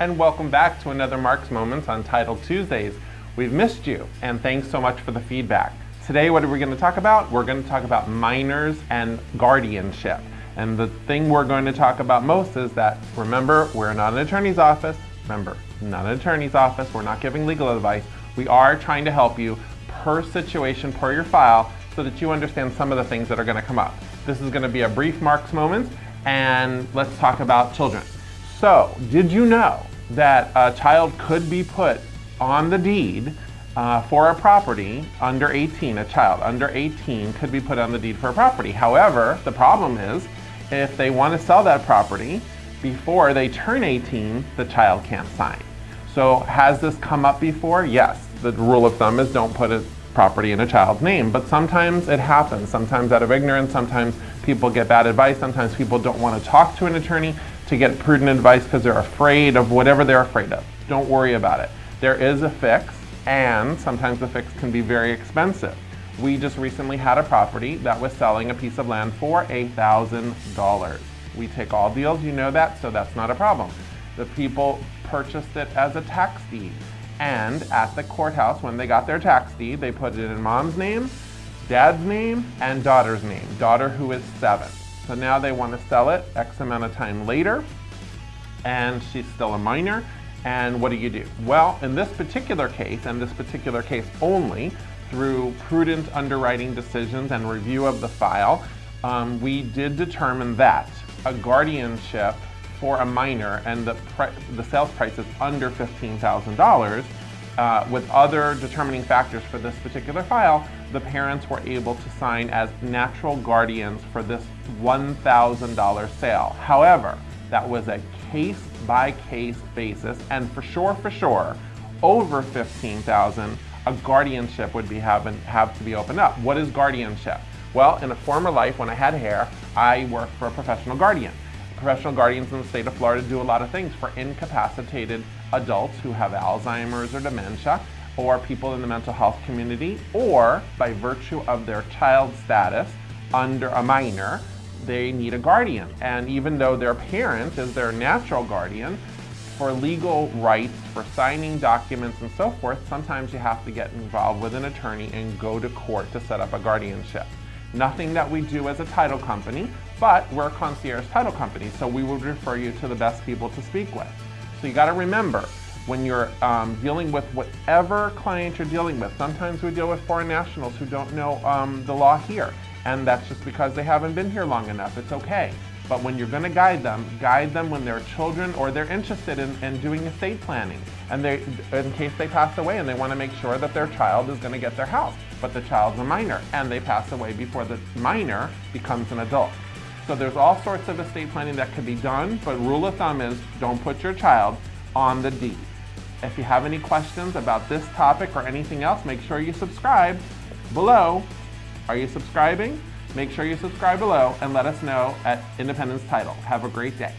and welcome back to another Mark's Moments on Title Tuesdays. We've missed you, and thanks so much for the feedback. Today, what are we going to talk about? We're going to talk about minors and guardianship. And the thing we're going to talk about most is that, remember, we're not an attorney's office. Remember, not an attorney's office. We're not giving legal advice. We are trying to help you per situation, per your file, so that you understand some of the things that are going to come up. This is going to be a brief Mark's Moments, and let's talk about children. So, did you know that a child could be put on the deed uh, for a property under 18, a child under 18 could be put on the deed for a property. However, the problem is if they want to sell that property before they turn 18, the child can't sign. So has this come up before? Yes. The rule of thumb is don't put a property in a child's name, but sometimes it happens. Sometimes out of ignorance, sometimes people get bad advice, sometimes people don't want to talk to an attorney to get prudent advice because they're afraid of whatever they're afraid of. Don't worry about it. There is a fix, and sometimes the fix can be very expensive. We just recently had a property that was selling a piece of land for $8,000. We take all deals, you know that, so that's not a problem. The people purchased it as a tax deed. And at the courthouse, when they got their tax deed, they put it in mom's name, dad's name, and daughter's name, daughter who is seven. So now they want to sell it X amount of time later, and she's still a minor, and what do you do? Well, in this particular case, and this particular case only, through prudent underwriting decisions and review of the file, um, we did determine that a guardianship for a minor and the, the sales price is under $15,000, uh, with other determining factors for this particular file, the parents were able to sign as natural guardians for this $1,000 sale. However, that was a case-by-case -case basis, and for sure, for sure, over 15,000, a guardianship would be having, have to be opened up. What is guardianship? Well, in a former life, when I had hair, I worked for a professional guardian. Professional guardians in the state of Florida do a lot of things for incapacitated adults who have Alzheimer's or dementia, or people in the mental health community, or by virtue of their child status under a minor, they need a guardian. And even though their parent is their natural guardian, for legal rights, for signing documents and so forth, sometimes you have to get involved with an attorney and go to court to set up a guardianship. Nothing that we do as a title company, but we're a concierge title company, so we would refer you to the best people to speak with. So you gotta remember, when you're um, dealing with whatever client you're dealing with, sometimes we deal with foreign nationals who don't know um, the law here, and that's just because they haven't been here long enough, it's okay. But when you're gonna guide them, guide them when they're children or they're interested in, in doing estate planning, and they, in case they pass away and they wanna make sure that their child is gonna get their house but the child's a minor, and they pass away before the minor becomes an adult. So there's all sorts of estate planning that could be done, but rule of thumb is don't put your child on the deed. If you have any questions about this topic or anything else, make sure you subscribe below. Are you subscribing? Make sure you subscribe below and let us know at Independence Title. Have a great day.